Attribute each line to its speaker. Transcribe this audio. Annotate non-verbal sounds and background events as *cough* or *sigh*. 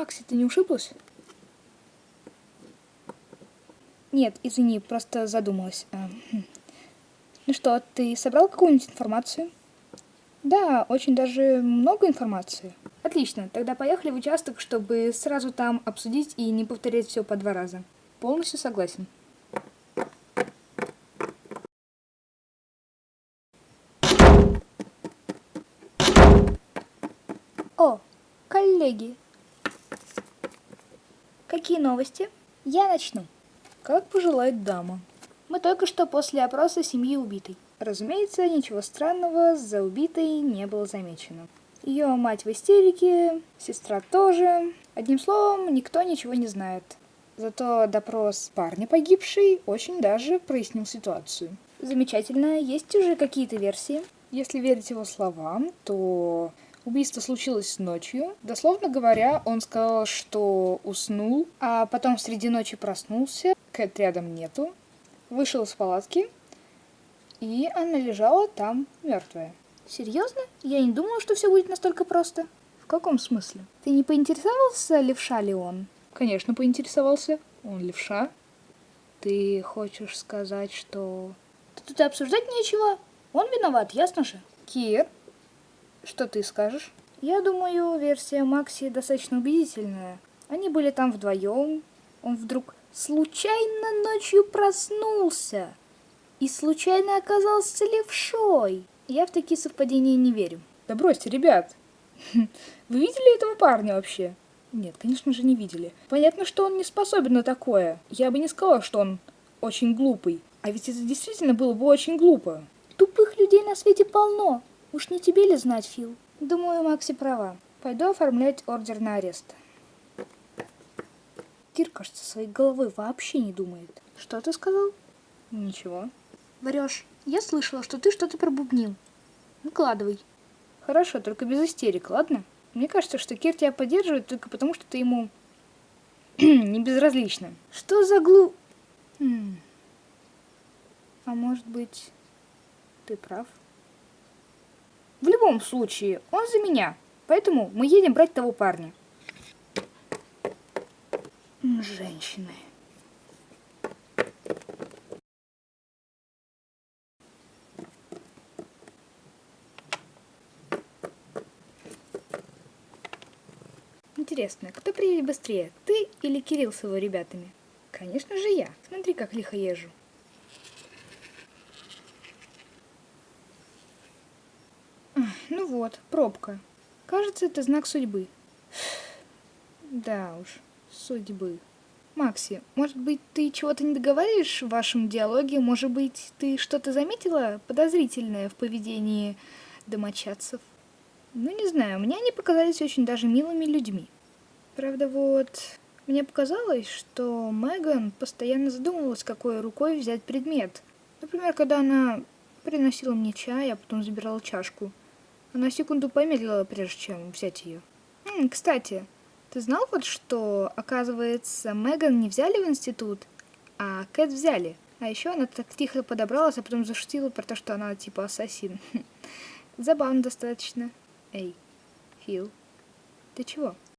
Speaker 1: Макси, ты не ушиблась? Нет, извини, просто задумалась. А, хм. Ну что, ты собрал какую-нибудь информацию? Да, очень даже много информации. Отлично, тогда поехали в участок, чтобы сразу там обсудить и не повторять все по два раза. Полностью согласен. О, коллеги. Какие новости? Я начну. Как пожелает дама. Мы только что после опроса семьи убитой. Разумеется, ничего странного за убитой не было замечено. Ее мать в истерике, сестра тоже. Одним словом, никто ничего не знает. Зато допрос парня погибшей очень даже прояснил ситуацию. Замечательно, есть уже какие-то версии. Если верить его словам, то убийство случилось ночью. Дословно говоря, он сказал, что уснул, а потом среди ночи проснулся, Кэт рядом нету, вышел из палатки, и она лежала там мертвая. Серьезно? Я не думала, что все будет настолько просто. В каком смысле? Ты не поинтересовался, левша ли он? Конечно, поинтересовался. Он левша. Ты хочешь сказать, что... Тут обсуждать нечего. Он виноват, ясно же. Кир, что ты скажешь? Я думаю, версия Макси достаточно убедительная. Они были там вдвоем. Он вдруг случайно ночью проснулся и случайно оказался левшой. Я в такие совпадения не верю. Да бросьте, ребят. Вы видели этого парня вообще? Нет, конечно же не видели. Понятно, что он не способен на такое. Я бы не сказала, что он очень глупый. А ведь это действительно было бы очень глупо. Тупых людей на свете полно. Уж не тебе ли знать, Фил? Думаю, Макси права. Пойду оформлять ордер на арест. Кир, кажется, своей головой вообще не думает. Что ты сказал? Ничего. Врешь. Я слышала, что ты что-то пробубнил. Выкладывай. Хорошо, только без истерик, ладно? Мне кажется, что Кир тебя поддерживает только потому, что ты ему *clears throat* не безразлична. Что за глу... Хм. А может быть, ты прав? В любом случае, он за меня. Поэтому мы едем брать того парня. Женщины. Интересно, кто приедет быстрее, ты или Кирилл с его ребятами? Конечно же я. Смотри, как лихо езжу. Ну вот, пробка. Кажется, это знак судьбы. Да уж, судьбы. Макси, может быть, ты чего-то не договариваешь в вашем диалоге? Может быть, ты что-то заметила подозрительное в поведении домочадцев? Ну, не знаю, мне они показались очень даже милыми людьми. Правда, вот, мне показалось, что Меган постоянно задумывалась, какой рукой взять предмет. Например, когда она приносила мне чай, а потом забирала чашку. Она секунду помедлила, прежде чем взять ее. М, кстати, ты знал вот, что, оказывается, Меган не взяли в институт, а Кэт взяли. А еще она так тихо подобралась, а потом зашутила про то, что она типа ассасин. *laughs* Забавно достаточно. Эй, Фил, ты чего?